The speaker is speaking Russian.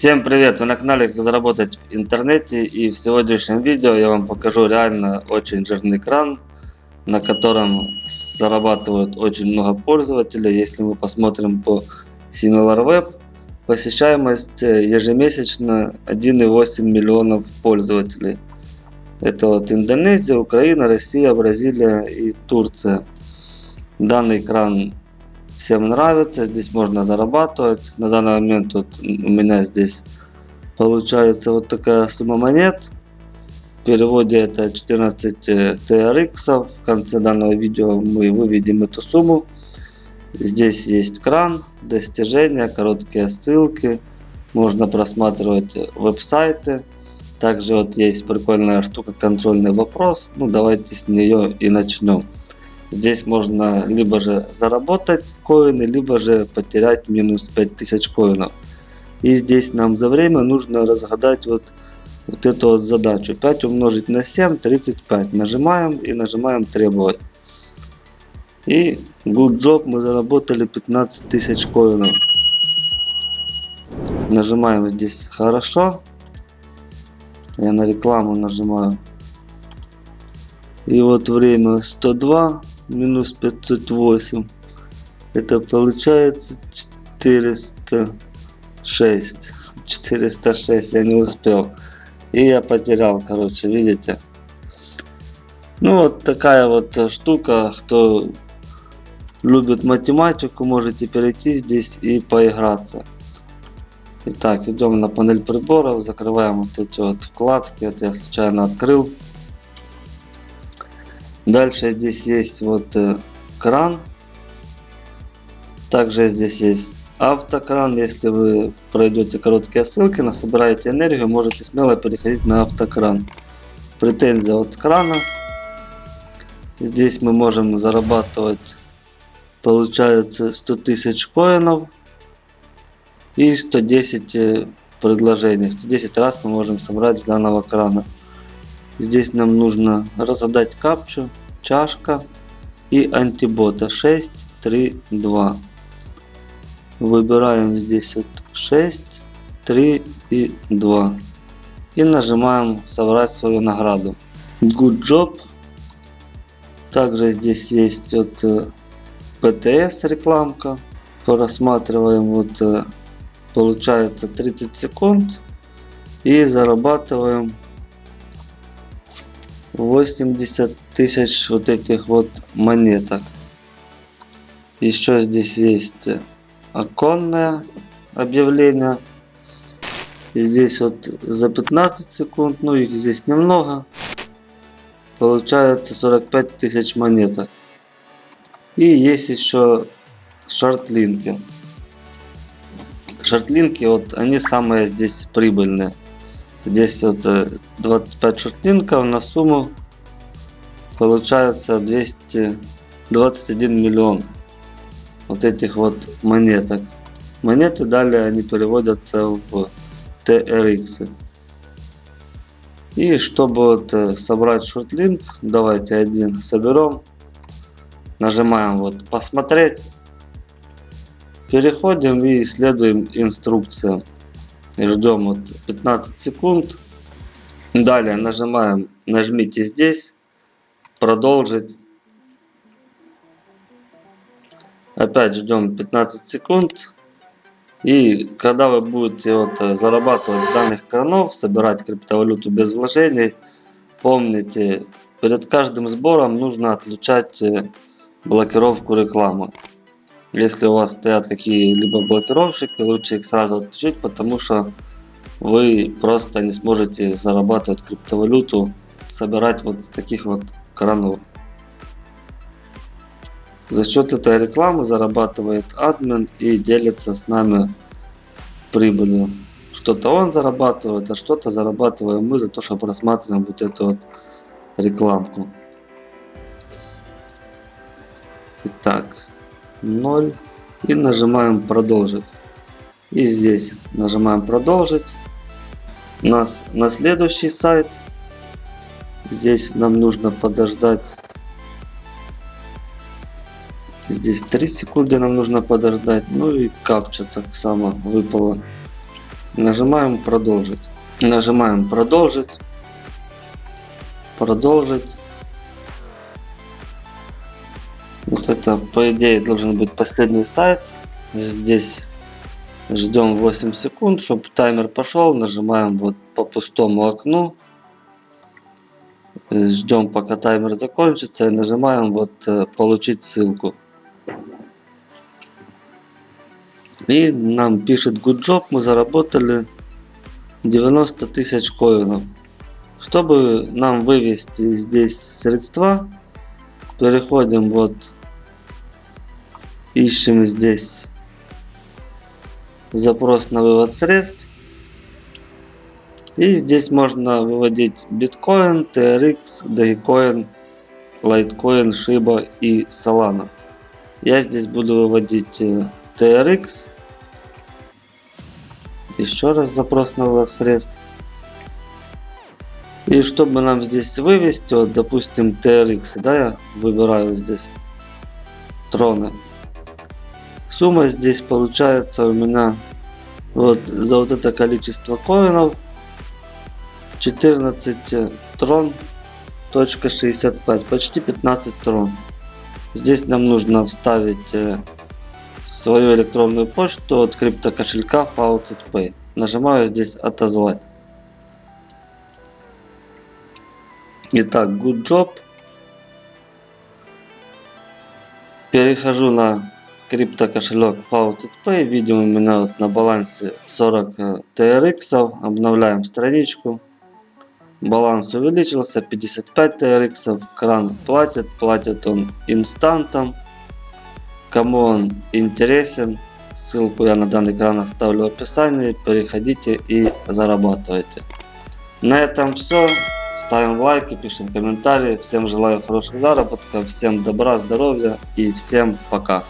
Всем привет! Вы на канале Как заработать в интернете и в сегодняшнем видео я вам покажу реально очень жирный кран, на котором зарабатывают очень много пользователей. Если мы посмотрим по SimilarWeb, посещаемость ежемесячно 1,8 миллионов пользователей. Это вот Индонезия, Украина, Россия, Бразилия и Турция. Данный кран всем нравится. Здесь можно зарабатывать. На данный момент вот у меня здесь получается вот такая сумма монет. В переводе это 14 TRX. В конце данного видео мы выведем эту сумму. Здесь есть кран, достижения, короткие ссылки. Можно просматривать веб-сайты. Также вот есть прикольная штука контрольный вопрос. Ну давайте с нее и начнем. Здесь можно либо же заработать коины, либо же потерять минус 5000 коинов. И здесь нам за время нужно разгадать вот, вот эту вот задачу. 5 умножить на 7, 35. Нажимаем и нажимаем требовать. И good job мы заработали 15 тысяч коинов. Нажимаем здесь хорошо. Я на рекламу нажимаю. И вот время 102 минус 508 это получается 406 406 я не успел. И я потерял короче видите? Ну вот такая вот штука. Кто любит математику можете перейти здесь и поиграться. Итак, идем на панель приборов, закрываем вот эти вот вкладки, это я случайно открыл. Дальше здесь есть вот э, кран. Также здесь есть автокран. Если вы пройдете короткие ссылки, на собираете энергию, можете смело переходить на автокран. Претензия от крана. Здесь мы можем зарабатывать, получается 100 тысяч коинов и 110 э, предложений. 110 раз мы можем собрать с данного крана. Здесь нам нужно разгадать капчу, чашка и антибота 6, 3, 2. Выбираем здесь вот 6, 3 и 2. И нажимаем собрать свою награду. Good job. Также здесь есть вот PTS э, рекламка. Просматриваем вот э, получается 30 секунд и зарабатываем 80 тысяч вот этих вот монеток. Еще здесь есть оконное объявление. И здесь вот за 15 секунд, ну их здесь немного, получается 45 тысяч монеток. И есть еще шортлинки. Шортлинки, вот они самые здесь прибыльные. Здесь вот 25 э, шортлинков на сумму получается 221 миллион вот этих вот монеток. Монеты далее они переводятся в TRX. И чтобы вот собрать шортлинк, давайте один соберем. Нажимаем вот посмотреть. Переходим и исследуем инструкциям ждем вот 15 секунд. Далее нажимаем, нажмите здесь, продолжить. Опять ждем 15 секунд. И когда вы будете вот зарабатывать с данных кранов, собирать криптовалюту без вложений, помните, перед каждым сбором нужно отключать э, блокировку рекламы. Если у вас стоят какие-либо блокировщики, лучше их сразу отключить, потому что вы просто не сможете зарабатывать криптовалюту, собирать вот с таких вот кранов. За счет этой рекламы зарабатывает админ и делится с нами прибылью. Что-то он зарабатывает, а что-то зарабатываем мы за то, что просматриваем вот эту вот рекламку. Итак, 0 и нажимаем продолжить. И здесь нажимаем продолжить. Нас на следующий сайт. Здесь нам нужно подождать. Здесь 3 секунды нам нужно подождать. Ну и капча так само выпала. Нажимаем продолжить. Нажимаем продолжить. Продолжить. Вот это по идее должен быть последний сайт. Здесь ждем 8 секунд, чтобы таймер пошел. Нажимаем вот по пустому окну. Ждем пока таймер закончится и нажимаем вот э, получить ссылку. И нам пишет good job, мы заработали 90 тысяч коинов. Чтобы нам вывести здесь средства, переходим вот, ищем здесь запрос на вывод средств. И здесь можно выводить биткоин, TRX, Dogecoin, Litecoin, Shiba и Solana. Я здесь буду выводить TRX. Еще раз запрос на вывод средств. И чтобы нам здесь вывести, вот допустим TRX, да, я выбираю здесь троны. Сумма здесь получается у меня вот за вот это количество коинов 14 трон точка 65 почти 15 трон. Здесь нам нужно вставить э, свою электронную почту от крипто кошелька FaucetPay нажимаю здесь отозвать итак good job. Перехожу на крипто кошелек FaucetPay. Видим у меня вот на балансе 40 TRX. Обновляем страничку. Баланс увеличился. 55 TRX. Кран платит. Платит он инстантом. Кому он интересен, ссылку я на данный кран оставлю в описании. Переходите и зарабатывайте. На этом все. Ставим лайки, пишем комментарии. Всем желаю хороших заработков, всем добра, здоровья и всем пока.